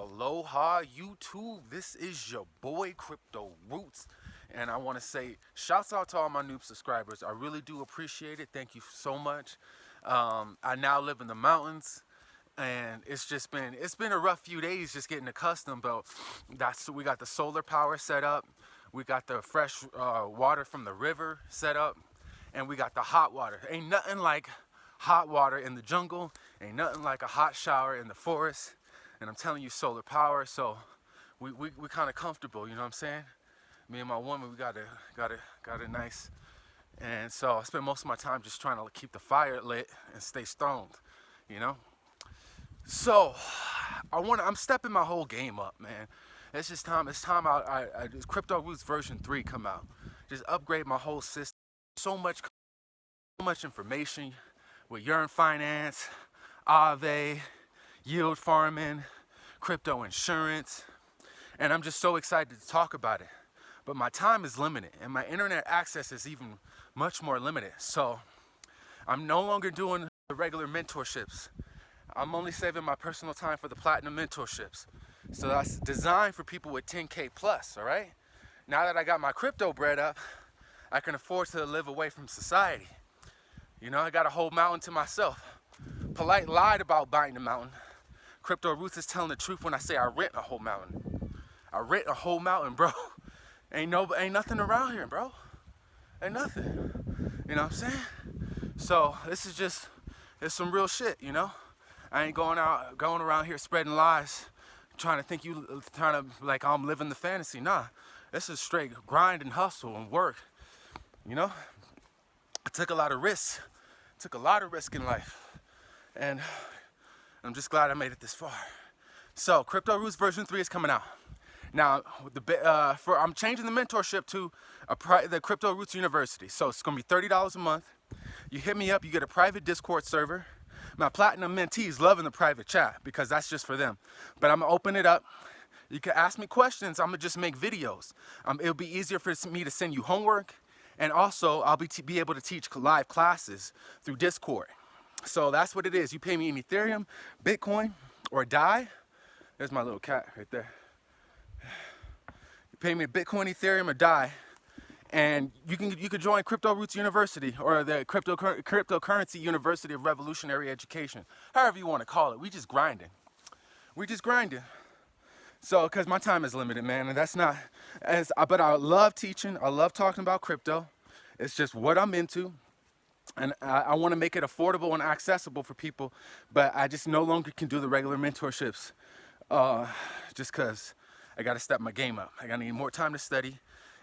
Aloha YouTube, this is your boy Crypto Roots and I want to say shouts out to all my new subscribers. I really do appreciate it. Thank you so much. Um, I now live in the mountains and it's just been it's been a rough few days just getting accustomed but that's we got the solar power set up we got the fresh uh, water from the river set up and we got the hot water ain't nothing like hot water in the jungle ain't nothing like a hot shower in the forest and I'm telling you solar power so we, we, we kind of comfortable you know what I'm saying? Me and my woman we got a got a got a nice and so I spend most of my time just trying to keep the fire lit and stay stoned you know? So I want. I'm stepping my whole game up man. It's just time it's time I, I, I crypto roots version 3 come out. Just upgrade my whole system so much so much information with Yearn Finance Aave yield farming, crypto insurance, and I'm just so excited to talk about it. But my time is limited and my internet access is even much more limited. So I'm no longer doing the regular mentorships. I'm only saving my personal time for the platinum mentorships. So that's designed for people with 10K plus, all right? Now that I got my crypto bread up, I can afford to live away from society. You know, I got a whole mountain to myself. Polite lied about buying the mountain. Crypto Roots is telling the truth when I say I rent a whole mountain. I rent a whole mountain, bro. Ain't no, ain't nothing around here, bro. Ain't nothing. You know what I'm saying? So this is just, it's some real shit, you know? I ain't going out, going around here spreading lies, trying to think you, trying to, like I'm living the fantasy. Nah, this is straight grind and hustle and work, you know? I took a lot of risks, took a lot of risk in life. And I'm just glad I made it this far. So Crypto Roots version 3 is coming out. Now, the, uh, for I'm changing the mentorship to the Crypto Roots University. So it's gonna be $30 a month. You hit me up, you get a private Discord server. My platinum mentees loving the private chat because that's just for them. But I'm gonna open it up. You can ask me questions. I'm gonna just make videos. Um, it'll be easier for me to send you homework. And also, I'll be, be able to teach live classes through Discord. So that's what it is. You pay me in Ethereum, Bitcoin, or DAI. There's my little cat right there. You pay me Bitcoin, Ethereum, or DAI, and you can you could join Crypto Roots University or the Crypto Cryptocurrency University of Revolutionary Education, however you want to call it. We just grinding. We just grinding. So, because my time is limited, man, and that's not as. But I love teaching. I love talking about crypto. It's just what I'm into and I, I want to make it affordable and accessible for people, but I just no longer can do the regular mentorships uh, just because I got to step my game up. I got to need more time to study,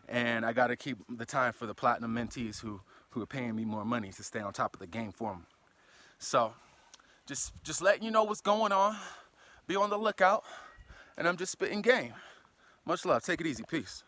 and I got to keep the time for the platinum mentees who, who are paying me more money to stay on top of the game for them. So just, just letting you know what's going on. Be on the lookout, and I'm just spitting game. Much love. Take it easy. Peace.